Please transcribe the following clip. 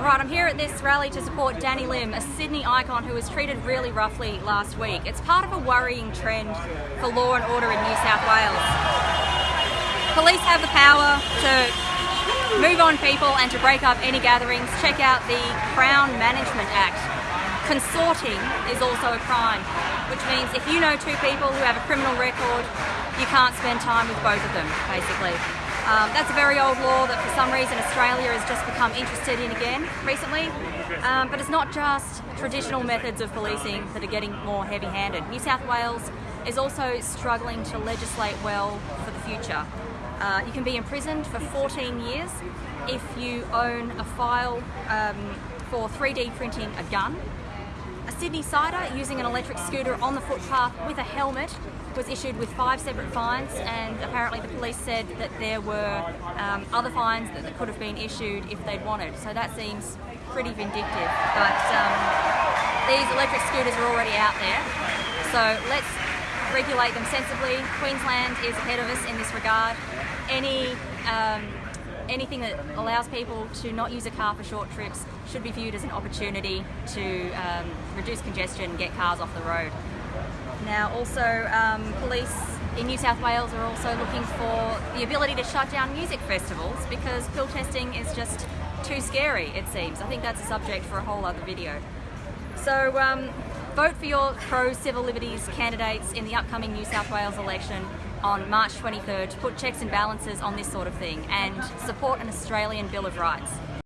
Alright, I'm here at this rally to support Danny Lim, a Sydney icon who was treated really roughly last week. It's part of a worrying trend for law and order in New South Wales. Police have the power to move on people and to break up any gatherings. Check out the Crown Management Act. Consorting is also a crime, which means if you know two people who have a criminal record, you can't spend time with both of them, basically. Um, that's a very old law that for some reason Australia has just become interested in again recently. Um, but it's not just traditional methods of policing that are getting more heavy-handed. New South Wales is also struggling to legislate well for the future. Uh, you can be imprisoned for 14 years if you own a file um, for 3D printing a gun a Sydney sider using an electric scooter on the footpath with a helmet was issued with five separate fines and apparently the police said that there were um, other fines that, that, could have been issued if they'd wanted. So that seems pretty vindictive. But um, these electric scooters are already out there. So let's regulate them sensibly. Queensland is ahead of us in this regard. Any um, anything that allows people to not use a car for short trips should be viewed as an opportunity to um, reduce congestion and get cars off the road. Now also um, police in New South Wales are also looking for the ability to shut down music festivals because pill testing is just too scary it seems. I think that's a subject for a whole other video. So um, vote for your pro-civil liberties candidates in the upcoming New South Wales election on March 23rd to put checks and balances on this sort of thing and support an Australian Bill of Rights.